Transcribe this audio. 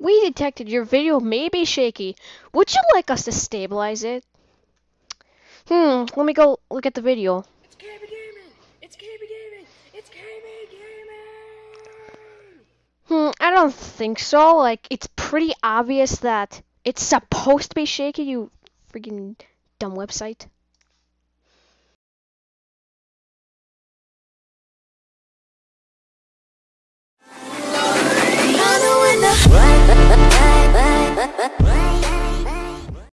We detected your video may be shaky. Would you like us to stabilize it? Hmm, let me go look at the video. It's KB Gaming! It's KB Gaming! It's KB Gaming! Hmm, I don't think so. Like, it's pretty obvious that it's supposed to be shaky, you freaking dumb website.